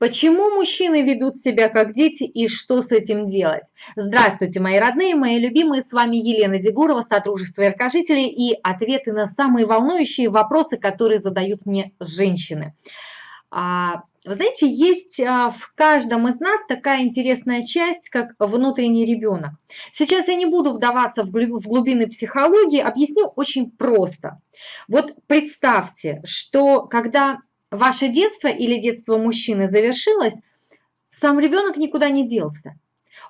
Почему мужчины ведут себя как дети и что с этим делать? Здравствуйте, мои родные, мои любимые, с вами Елена Дегурова, Содружество Яркожителей и ответы на самые волнующие вопросы, которые задают мне женщины. А, вы знаете, есть а, в каждом из нас такая интересная часть, как внутренний ребенок. Сейчас я не буду вдаваться в глубины психологии, объясню очень просто. Вот представьте, что когда ваше детство или детство мужчины завершилось, сам ребенок никуда не делся.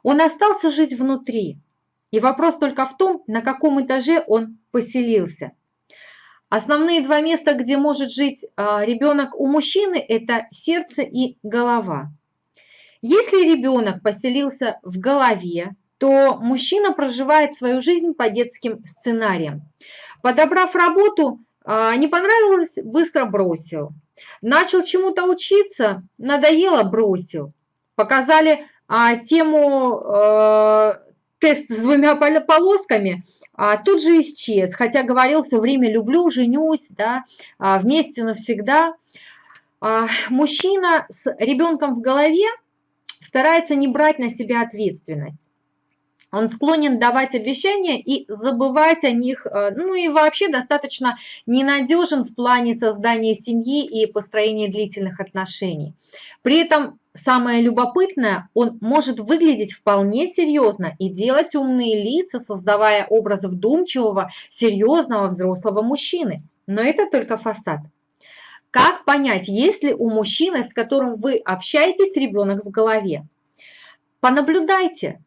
Он остался жить внутри. И вопрос только в том, на каком этаже он поселился. Основные два места, где может жить а, ребенок у мужчины, это сердце и голова. Если ребенок поселился в голове, то мужчина проживает свою жизнь по детским сценариям. Подобрав работу, а, не понравилось, быстро бросил. Начал чему-то учиться, надоело, бросил. Показали а, тему э, тест с двумя полосками, а, тут же исчез, хотя говорил все время «люблю, женюсь», да, а, «вместе навсегда». А, мужчина с ребенком в голове старается не брать на себя ответственность. Он склонен давать обещания и забывать о них, э, ну и вообще достаточно ненадежен в плане создания семьи и построения длительных отношений. При этом самое любопытное, он может выглядеть вполне серьезно и делать умные лица, создавая образ вдумчивого, серьезного взрослого мужчины. Но это только фасад. Как понять, есть ли у мужчины, с которым вы общаетесь, ребенок в голове? Понаблюдайте,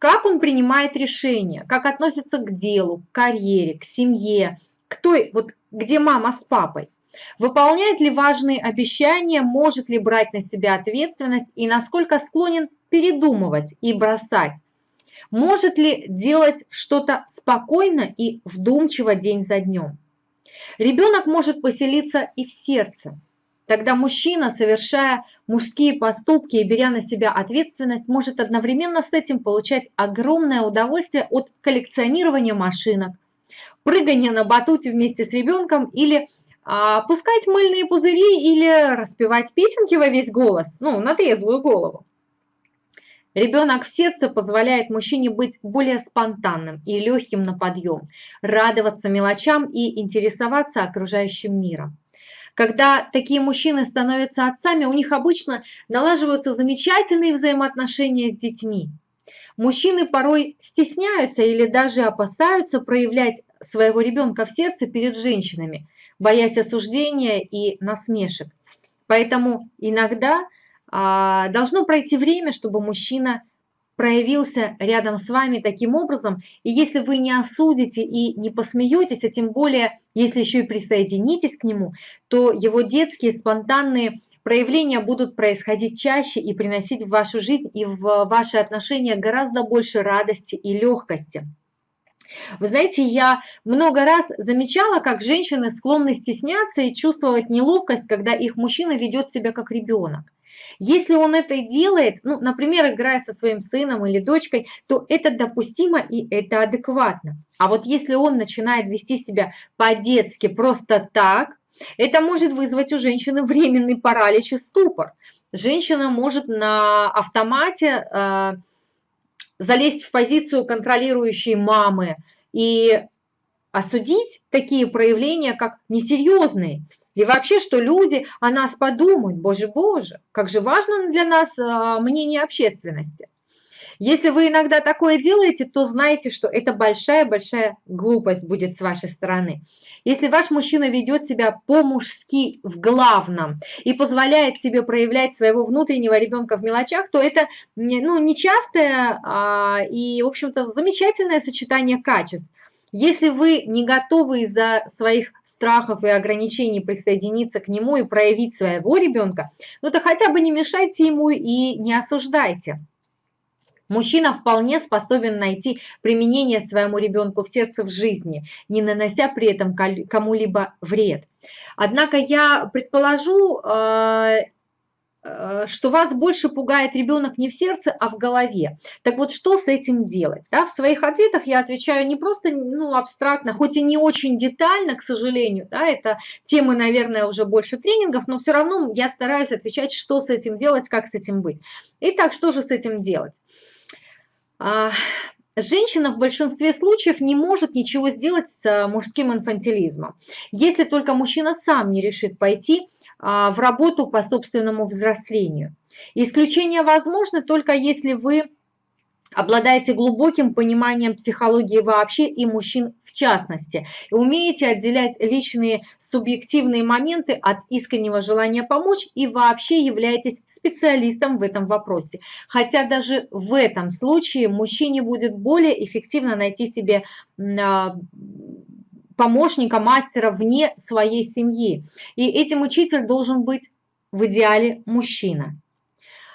как он принимает решения, как относится к делу, к карьере, к семье, к той, вот где мама с папой. Выполняет ли важные обещания, может ли брать на себя ответственность и насколько склонен передумывать и бросать. Может ли делать что-то спокойно и вдумчиво день за днем. Ребенок может поселиться и в сердце. Тогда мужчина, совершая мужские поступки и беря на себя ответственность, может одновременно с этим получать огромное удовольствие от коллекционирования машинок, прыгания на батуте вместе с ребенком или а, пускать мыльные пузыри или распевать песенки во весь голос, ну, на трезвую голову. Ребенок в сердце позволяет мужчине быть более спонтанным и легким на подъем, радоваться мелочам и интересоваться окружающим миром. Когда такие мужчины становятся отцами, у них обычно налаживаются замечательные взаимоотношения с детьми. Мужчины порой стесняются или даже опасаются проявлять своего ребенка в сердце перед женщинами, боясь осуждения и насмешек. Поэтому иногда а, должно пройти время, чтобы мужчина проявился рядом с вами таким образом, и если вы не осудите и не посмеетесь, а тем более, если еще и присоединитесь к нему, то его детские спонтанные проявления будут происходить чаще и приносить в вашу жизнь и в ваши отношения гораздо больше радости и легкости. Вы знаете, я много раз замечала, как женщины склонны стесняться и чувствовать неловкость, когда их мужчина ведет себя как ребенок. Если он это делает, ну, например, играя со своим сыном или дочкой, то это допустимо и это адекватно. А вот если он начинает вести себя по-детски просто так, это может вызвать у женщины временный паралич и ступор. Женщина может на автомате э, залезть в позицию контролирующей мамы и осудить такие проявления как несерьезные. И вообще, что люди о нас подумают, боже-боже, как же важно для нас а, мнение общественности. Если вы иногда такое делаете, то знайте, что это большая-большая глупость будет с вашей стороны. Если ваш мужчина ведет себя по-мужски в главном и позволяет себе проявлять своего внутреннего ребенка в мелочах, то это ну, нечастое а, и, в общем-то, замечательное сочетание качеств. Если вы не готовы из-за своих страхов и ограничений присоединиться к нему и проявить своего ребенка, ну то хотя бы не мешайте ему и не осуждайте. Мужчина вполне способен найти применение своему ребенку в сердце в жизни, не нанося при этом кому-либо вред. Однако я предположу, э, что вас больше пугает ребенок не в сердце, а в голове. Так вот, что с этим делать? Да, в своих ответах я отвечаю не просто ну, абстрактно, хоть и не очень детально, к сожалению, да, это темы, наверное, уже больше тренингов, но все равно я стараюсь отвечать, что с этим делать, как с этим быть. Итак, что же с этим делать? А, женщина в большинстве случаев не может ничего сделать с мужским инфантилизмом, если только мужчина сам не решит пойти а, в работу по собственному взрослению. Исключение возможно только если вы обладаете глубоким пониманием психологии вообще и мужчин в частности, и умеете отделять личные субъективные моменты от искреннего желания помочь и вообще являетесь специалистом в этом вопросе. Хотя даже в этом случае мужчине будет более эффективно найти себе а, помощника, мастера вне своей семьи. И этим учитель должен быть в идеале мужчина.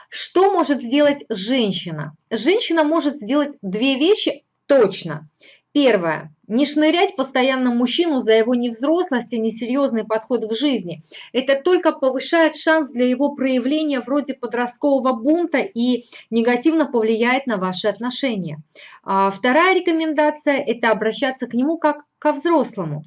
Что может сделать женщина? Женщина может сделать две вещи точно. Первое. Не шнырять постоянно мужчину за его невзрослость и несерьезный подход к жизни. Это только повышает шанс для его проявления вроде подросткового бунта и негативно повлияет на ваши отношения. А вторая рекомендация – это обращаться к нему как ко взрослому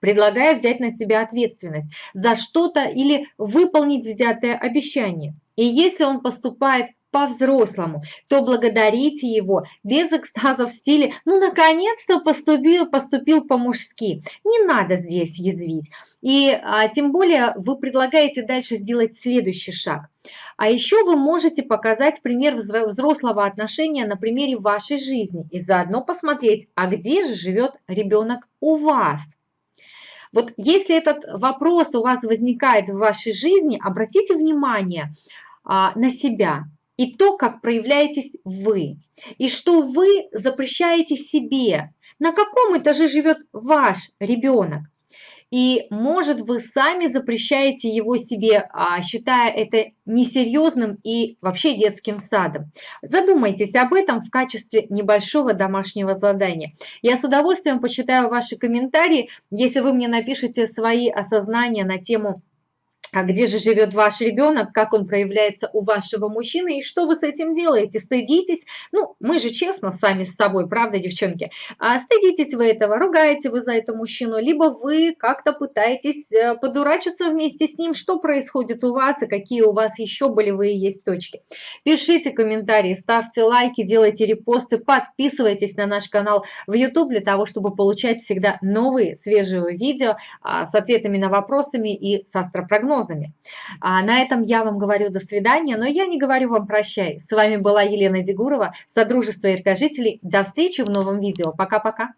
предлагая взять на себя ответственность за что-то или выполнить взятое обещание. И если он поступает по-взрослому, то благодарите его без экстаза в стиле «ну, наконец-то поступил, поступил по-мужски». Не надо здесь язвить. И а, тем более вы предлагаете дальше сделать следующий шаг. А еще вы можете показать пример взрослого отношения на примере вашей жизни и заодно посмотреть, а где же живет ребенок у вас. Вот если этот вопрос у вас возникает в вашей жизни, обратите внимание а, на себя – и то, как проявляетесь вы, и что вы запрещаете себе, на каком этаже живет ваш ребенок. И, может, вы сами запрещаете его себе, а, считая это несерьезным и вообще детским садом. Задумайтесь об этом в качестве небольшого домашнего задания. Я с удовольствием почитаю ваши комментарии, если вы мне напишите свои осознания на тему а где же живет ваш ребенок, как он проявляется у вашего мужчины? И что вы с этим делаете, стыдитесь, ну, мы же честно сами с собой, правда, девчонки, а стыдитесь вы этого, ругаете вы за это мужчину, либо вы как-то пытаетесь э, подурачиться вместе с ним, что происходит у вас и какие у вас еще болевые есть точки. Пишите комментарии, ставьте лайки, делайте репосты, подписывайтесь на наш канал в YouTube для того, чтобы получать всегда новые свежие видео а, с ответами на вопросами и с астропрогнозом прогнозами. А на этом я вам говорю до свидания, но я не говорю вам прощай. С вами была Елена Дегурова, Содружество Иркожителей. До встречи в новом видео. Пока-пока.